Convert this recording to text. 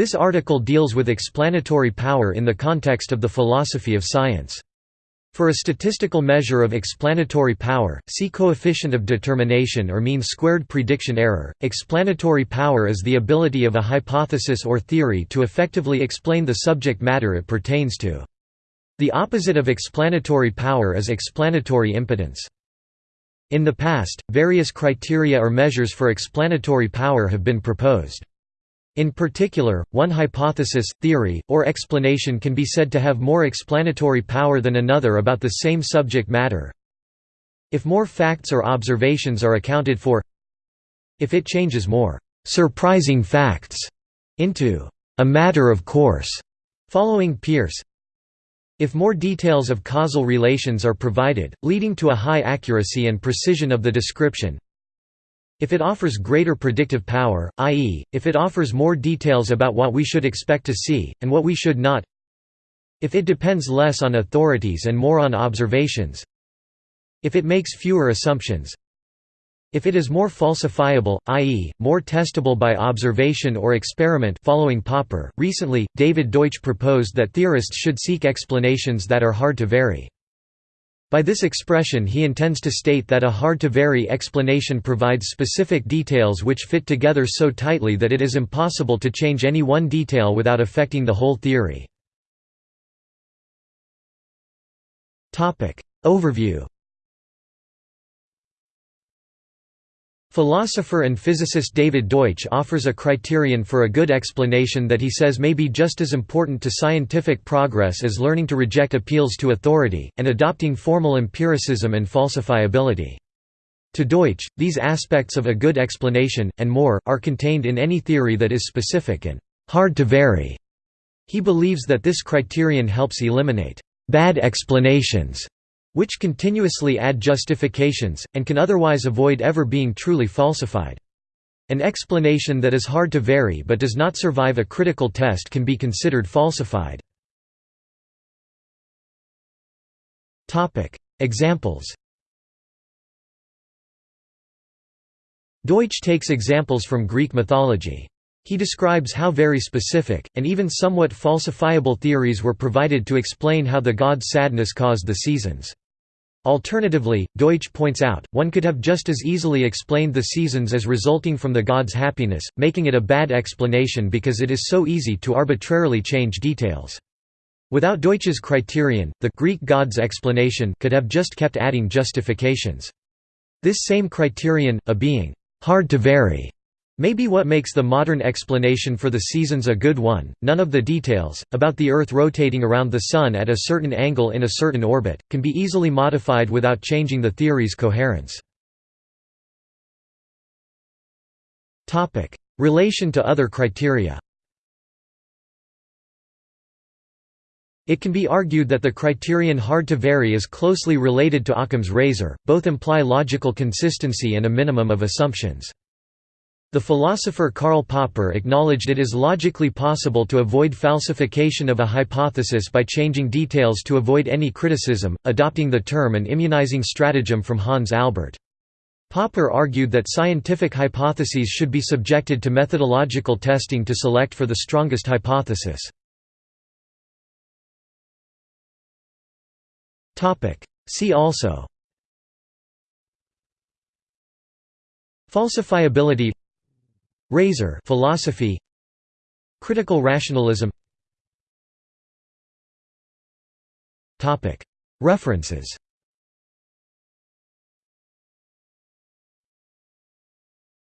This article deals with explanatory power in the context of the philosophy of science. For a statistical measure of explanatory power, see coefficient of determination or mean squared prediction error. Explanatory power is the ability of a hypothesis or theory to effectively explain the subject matter it pertains to. The opposite of explanatory power is explanatory impotence. In the past, various criteria or measures for explanatory power have been proposed. In particular, one hypothesis, theory, or explanation can be said to have more explanatory power than another about the same subject matter. If more facts or observations are accounted for if it changes more «surprising facts» into «a matter of course» following Peirce if more details of causal relations are provided, leading to a high accuracy and precision of the description if it offers greater predictive power, i.e., if it offers more details about what we should expect to see, and what we should not if it depends less on authorities and more on observations if it makes fewer assumptions if it is more falsifiable, i.e., more testable by observation or experiment following Popper, recently, David Deutsch proposed that theorists should seek explanations that are hard to vary. By this expression he intends to state that a hard-to-vary explanation provides specific details which fit together so tightly that it is impossible to change any one detail without affecting the whole theory. Overview Philosopher and physicist David Deutsch offers a criterion for a good explanation that he says may be just as important to scientific progress as learning to reject appeals to authority, and adopting formal empiricism and falsifiability. To Deutsch, these aspects of a good explanation, and more, are contained in any theory that is specific and hard to vary. He believes that this criterion helps eliminate bad explanations which continuously add justifications, and can otherwise avoid ever being truly falsified. An explanation that is hard to vary but does not survive a critical test can be considered falsified. Examples Deutsch takes examples from Greek mythology. He describes how very specific, and even somewhat falsifiable theories were provided to explain how the god sadness caused the seasons. Alternatively, Deutsch points out, one could have just as easily explained the seasons as resulting from the god's happiness, making it a bad explanation because it is so easy to arbitrarily change details. Without Deutsch's criterion, the Greek god's explanation could have just kept adding justifications. This same criterion, a being hard to vary, may be what makes the modern explanation for the seasons a good one. None of the details, about the Earth rotating around the Sun at a certain angle in a certain orbit, can be easily modified without changing the theory's coherence. Relation to other criteria It can be argued that the criterion hard to vary is closely related to Occam's razor, both imply logical consistency and a minimum of assumptions. The philosopher Karl Popper acknowledged it is logically possible to avoid falsification of a hypothesis by changing details to avoid any criticism, adopting the term and immunizing stratagem from Hans Albert. Popper argued that scientific hypotheses should be subjected to methodological testing to select for the strongest hypothesis. See also Falsifiability Razor philosophy. Critical rationalism. References